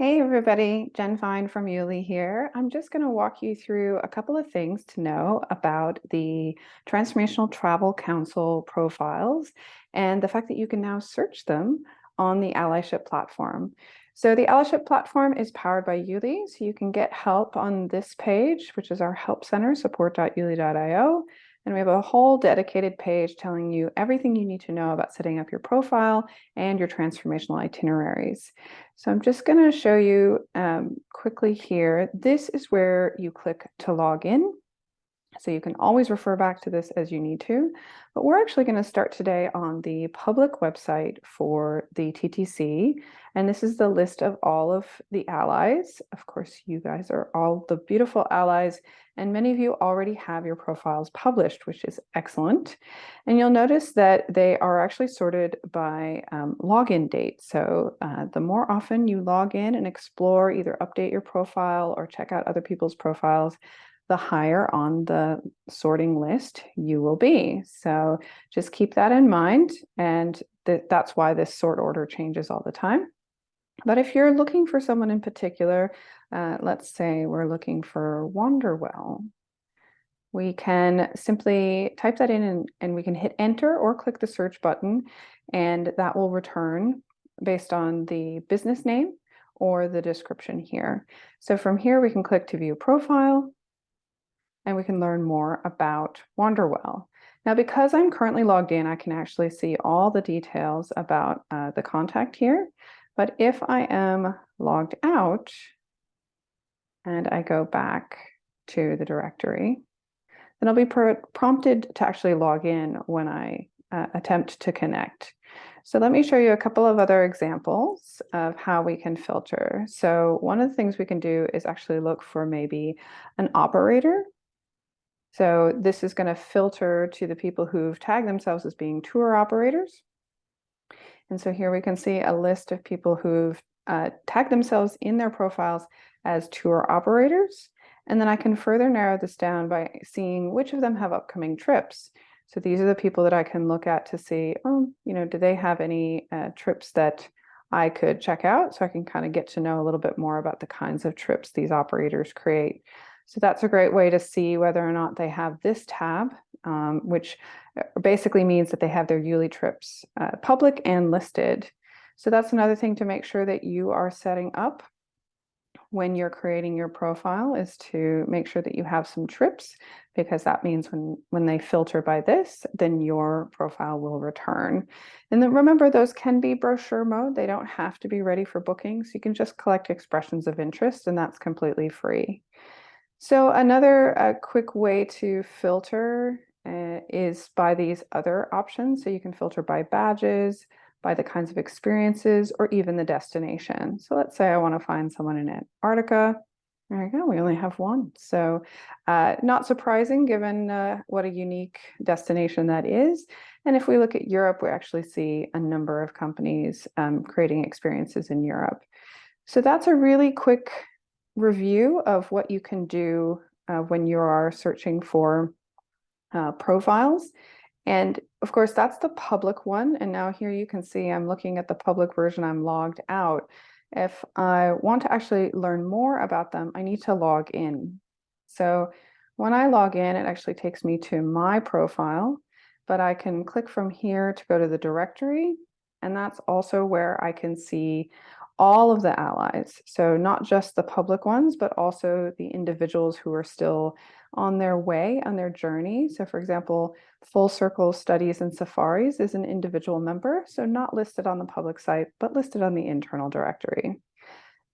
Hey everybody, Jen Fine from Yuli here. I'm just going to walk you through a couple of things to know about the Transformational Travel Council profiles and the fact that you can now search them on the allyship platform. So the allyship platform is powered by Yuli, so you can get help on this page, which is our help center, support.yuli.io. And we have a whole dedicated page telling you everything you need to know about setting up your profile and your transformational itineraries. So I'm just going to show you um, quickly here. This is where you click to log in. So you can always refer back to this as you need to, but we're actually going to start today on the public website for the TTC. And this is the list of all of the allies. Of course, you guys are all the beautiful allies, and many of you already have your profiles published, which is excellent. And you'll notice that they are actually sorted by um, login date. So uh, the more often you log in and explore, either update your profile or check out other people's profiles, the higher on the sorting list you will be. So just keep that in mind. And th that's why this sort order changes all the time. But if you're looking for someone in particular, uh, let's say we're looking for Wanderwell, we can simply type that in and, and we can hit enter or click the search button and that will return based on the business name or the description here. So from here we can click to view profile and we can learn more about Wanderwell. Now, because I'm currently logged in, I can actually see all the details about uh, the contact here. But if I am logged out and I go back to the directory, then I'll be pr prompted to actually log in when I uh, attempt to connect. So let me show you a couple of other examples of how we can filter. So one of the things we can do is actually look for maybe an operator so this is going to filter to the people who've tagged themselves as being tour operators. And so here we can see a list of people who've uh, tagged themselves in their profiles as tour operators. And then I can further narrow this down by seeing which of them have upcoming trips. So these are the people that I can look at to see, oh, you know, do they have any uh, trips that I could check out? So I can kind of get to know a little bit more about the kinds of trips these operators create. So that's a great way to see whether or not they have this tab, um, which uh, basically means that they have their Yuli trips uh, public and listed. So that's another thing to make sure that you are setting up when you're creating your profile is to make sure that you have some trips because that means when when they filter by this then your profile will return. And then remember those can be brochure mode. They don't have to be ready for bookings. You can just collect expressions of interest and that's completely free so another uh, quick way to filter uh, is by these other options. So you can filter by badges, by the kinds of experiences, or even the destination. So let's say I want to find someone in Antarctica. There we go, we only have one. So uh, not surprising given uh, what a unique destination that is. And if we look at Europe, we actually see a number of companies um, creating experiences in Europe. So that's a really quick review of what you can do uh, when you are searching for uh, profiles. And of course, that's the public one. And now here you can see I'm looking at the public version, I'm logged out. If I want to actually learn more about them, I need to log in. So when I log in, it actually takes me to my profile, but I can click from here to go to the directory. And that's also where I can see all of the allies. So not just the public ones, but also the individuals who are still on their way, on their journey. So for example, Full Circle Studies and Safaris is an individual member, so not listed on the public site, but listed on the internal directory.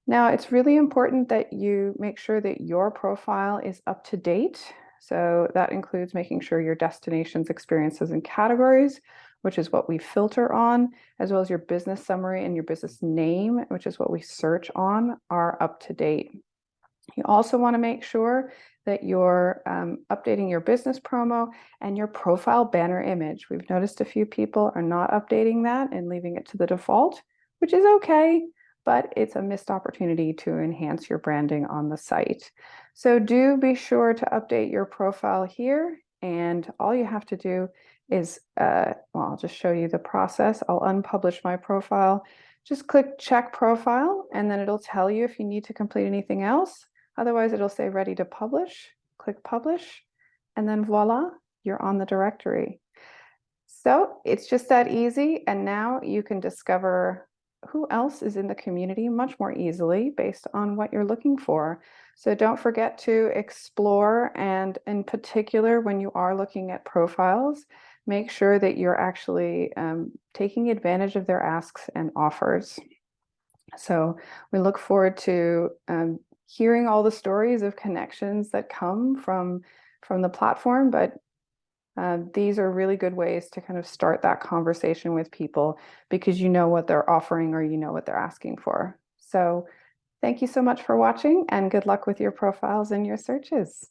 Now, it's really important that you make sure that your profile is up to date. So that includes making sure your destinations, experiences, and categories which is what we filter on, as well as your business summary and your business name, which is what we search on, are up to date. You also want to make sure that you're um, updating your business promo and your profile banner image. We've noticed a few people are not updating that and leaving it to the default, which is okay, but it's a missed opportunity to enhance your branding on the site. So do be sure to update your profile here and all you have to do is, uh, well, I'll just show you the process. I'll unpublish my profile, just click check profile and then it'll tell you if you need to complete anything else. Otherwise, it'll say ready to publish. Click publish and then voila, you're on the directory. So it's just that easy. And now you can discover who else is in the community much more easily based on what you're looking for. So don't forget to explore and in particular, when you are looking at profiles, make sure that you're actually um, taking advantage of their asks and offers. So we look forward to um, hearing all the stories of connections that come from from the platform, but uh, these are really good ways to kind of start that conversation with people because you know what they're offering or you know what they're asking for. So thank you so much for watching and good luck with your profiles and your searches.